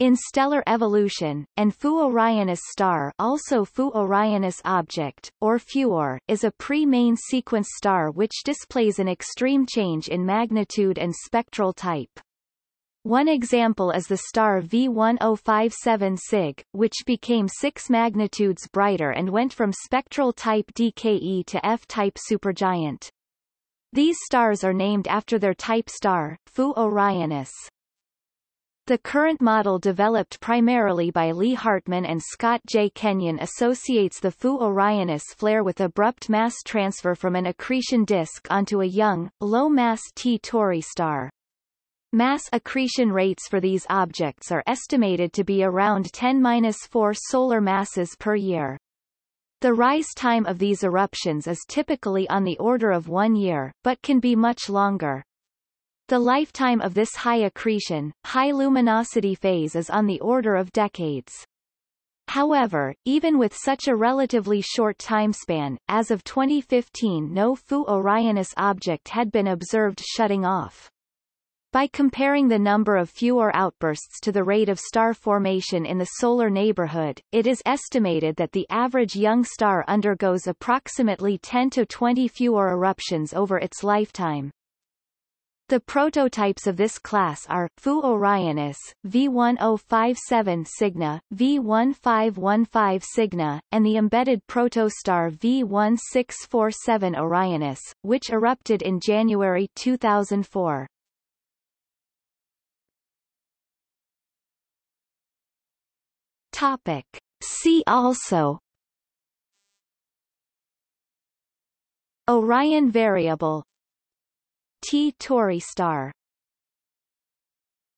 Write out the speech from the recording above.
in stellar evolution, and Fu Orionis star also Fu Orionis object, or FUOR, is a pre-main sequence star which displays an extreme change in magnitude and spectral type. One example is the star V1057 Cyg, which became six magnitudes brighter and went from spectral type DKE to F-type supergiant. These stars are named after their type star, Fu Orionis. The current model developed primarily by Lee Hartmann and Scott J. Kenyon associates the Fu Orionis flare with abrupt mass transfer from an accretion disk onto a young, low-mass T Tauri star. Mass accretion rates for these objects are estimated to be around 10-4 solar masses per year. The rise time of these eruptions is typically on the order of one year, but can be much longer. The lifetime of this high accretion, high luminosity phase is on the order of decades. However, even with such a relatively short timespan, as of 2015 no Fu Orionis object had been observed shutting off. By comparing the number of FUOR outbursts to the rate of star formation in the solar neighborhood, it is estimated that the average young star undergoes approximately 10 to 20 FUOR eruptions over its lifetime. The prototypes of this class are, Fu Orionis, V1057 Cygni, V1515 Cygni, and the embedded protostar V1647 Orionis, which erupted in January 2004. Topic. See also Orion variable T Tauri star